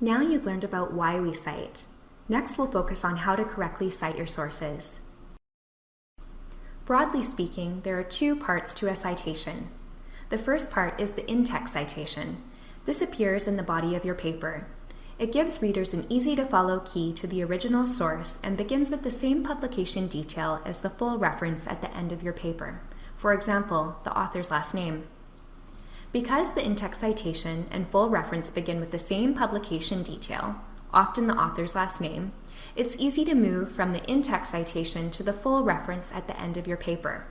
Now you've learned about why we cite. Next, we'll focus on how to correctly cite your sources. Broadly speaking, there are two parts to a citation. The first part is the in-text citation. This appears in the body of your paper. It gives readers an easy-to-follow key to the original source and begins with the same publication detail as the full reference at the end of your paper. For example, the author's last name. Because the in-text citation and full reference begin with the same publication detail, often the author's last name, it's easy to move from the in-text citation to the full reference at the end of your paper.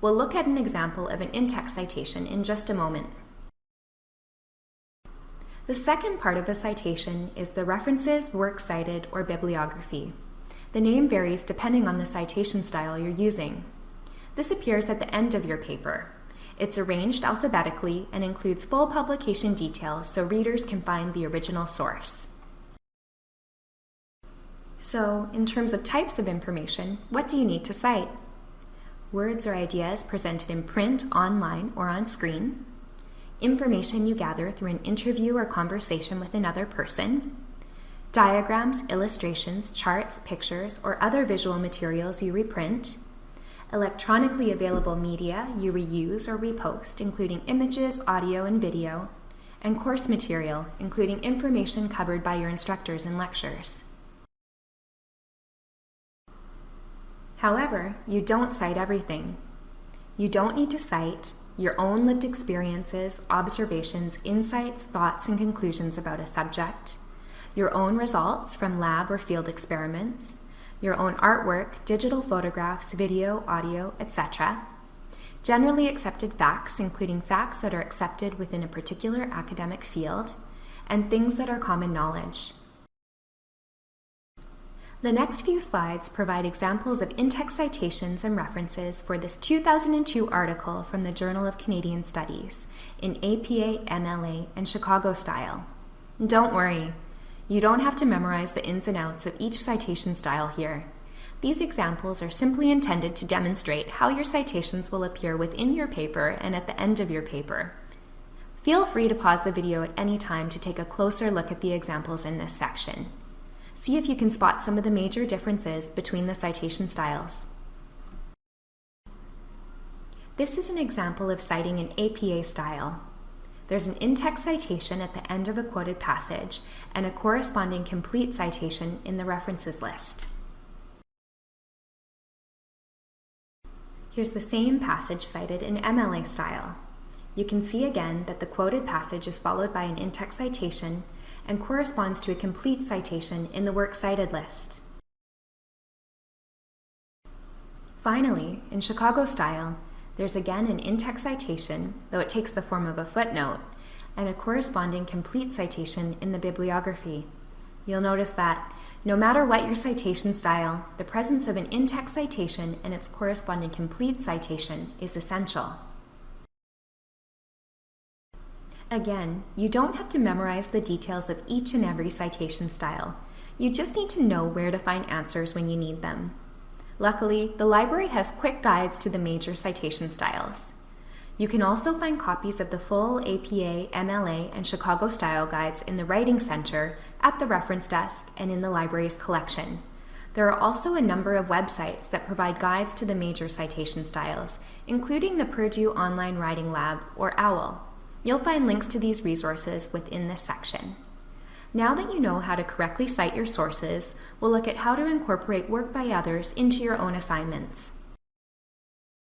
We'll look at an example of an in-text citation in just a moment. The second part of a citation is the references, works cited, or bibliography. The name varies depending on the citation style you're using. This appears at the end of your paper. It's arranged alphabetically and includes full publication details so readers can find the original source. So, in terms of types of information, what do you need to cite? Words or ideas presented in print, online, or on screen, information you gather through an interview or conversation with another person, diagrams, illustrations, charts, pictures, or other visual materials you reprint, electronically available media you reuse or repost, including images, audio, and video, and course material, including information covered by your instructors in lectures. However, you don't cite everything. You don't need to cite your own lived experiences, observations, insights, thoughts, and conclusions about a subject, your own results from lab or field experiments, your own artwork, digital photographs, video, audio, etc., generally accepted facts, including facts that are accepted within a particular academic field, and things that are common knowledge. The next few slides provide examples of in-text citations and references for this 2002 article from the Journal of Canadian Studies in APA, MLA, and Chicago style. Don't worry, you don't have to memorize the ins and outs of each citation style here. These examples are simply intended to demonstrate how your citations will appear within your paper and at the end of your paper. Feel free to pause the video at any time to take a closer look at the examples in this section. See if you can spot some of the major differences between the citation styles. This is an example of citing an APA style. There's an in-text citation at the end of a quoted passage and a corresponding complete citation in the references list. Here's the same passage cited in MLA style. You can see again that the quoted passage is followed by an in-text citation and corresponds to a complete citation in the works cited list. Finally, in Chicago style, there's again an in-text citation, though it takes the form of a footnote, and a corresponding complete citation in the bibliography. You'll notice that no matter what your citation style, the presence of an in-text citation and its corresponding complete citation is essential. Again, you don't have to memorize the details of each and every citation style. You just need to know where to find answers when you need them. Luckily, the library has quick guides to the major citation styles. You can also find copies of the full APA, MLA, and Chicago style guides in the Writing Center, at the reference desk, and in the library's collection. There are also a number of websites that provide guides to the major citation styles, including the Purdue Online Writing Lab, or OWL. You'll find links to these resources within this section. Now that you know how to correctly cite your sources, we'll look at how to incorporate work by others into your own assignments.